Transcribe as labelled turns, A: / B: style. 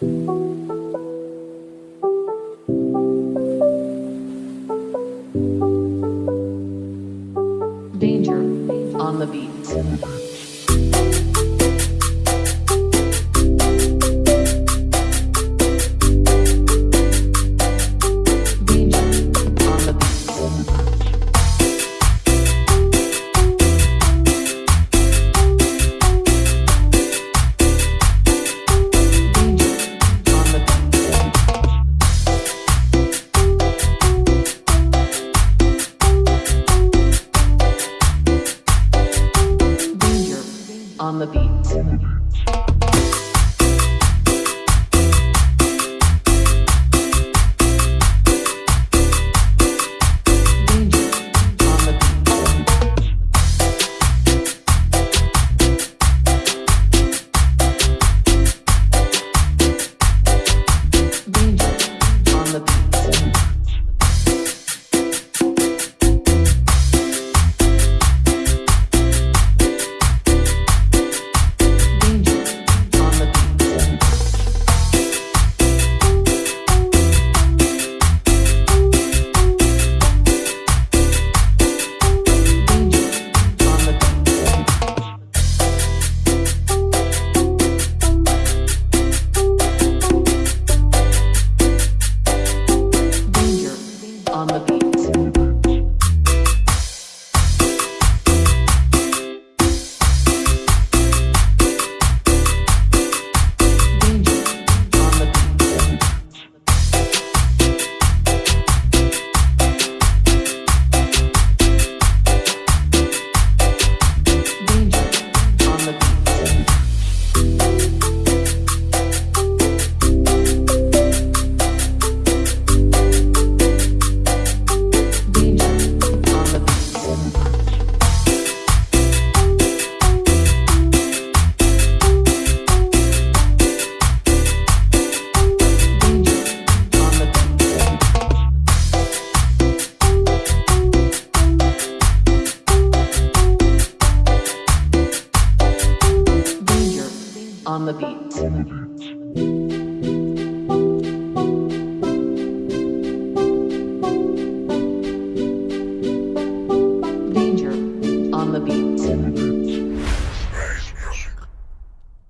A: Danger on the beat. Danger on the beat. On the beat. On the beat.